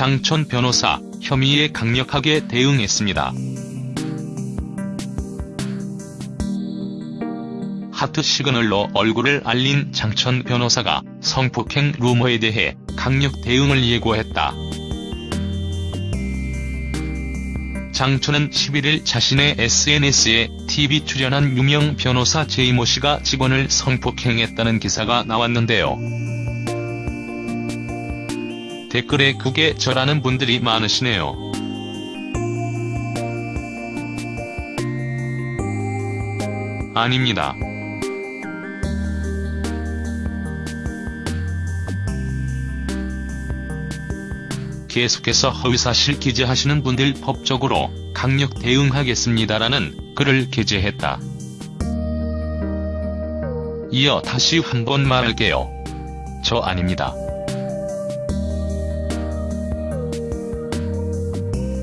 장촌 변호사 혐의에 강력하게 대응했습니다. 하트 시그널로 얼굴을 알린 장촌 변호사가 성폭행 루머에 대해 강력 대응을 예고했다. 장촌은 11일 자신의 SNS에 TV 출연한 유명 변호사 제이모 씨가 직원을 성폭행했다는 기사가 나왔는데요. 댓글에 그게 저라는 분들이 많으시네요. 아닙니다. 계속해서 허위사실 기재하시는 분들 법적으로 강력 대응하겠습니다라는 글을 게재했다. 이어 다시 한번 말할게요. 저 아닙니다.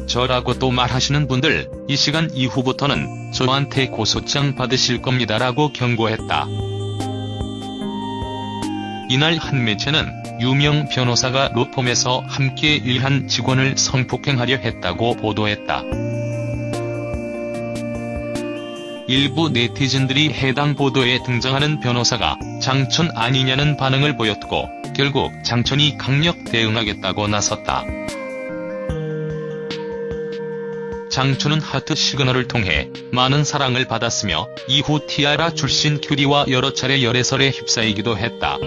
저라고 또 말하시는 분들 이 시간 이후부터는 저한테 고소장 받으실 겁니다라고 경고했다. 이날 한 매체는 유명 변호사가 로펌에서 함께 일한 직원을 성폭행하려 했다고 보도했다. 일부 네티즌들이 해당 보도에 등장하는 변호사가 장촌 아니냐는 반응을 보였고 결국 장촌이 강력 대응하겠다고 나섰다. 장촌은 하트 시그널을 통해 많은 사랑을 받았으며 이후 티아라 출신 큐리와 여러 차례 열애설에 휩싸이기도 했다.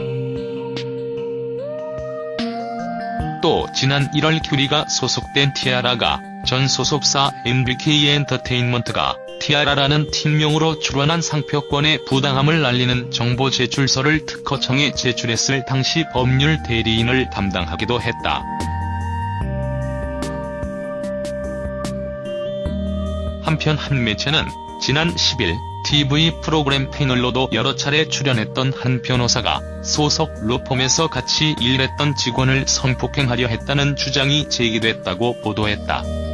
또 지난 1월 큐리가 소속된 티아라가 전 소속사 MBK 엔터테인먼트가 티아라라는 팀명으로 출원한 상표권의 부당함을 알리는 정보 제출서를 특허청에 제출했을 당시 법률 대리인을 담당하기도 했다. 한편 한 매체는 지난 10일 TV 프로그램 패널로도 여러 차례 출연했던 한 변호사가 소속 로펌에서 같이 일했던 직원을 성폭행하려 했다는 주장이 제기됐다고 보도했다.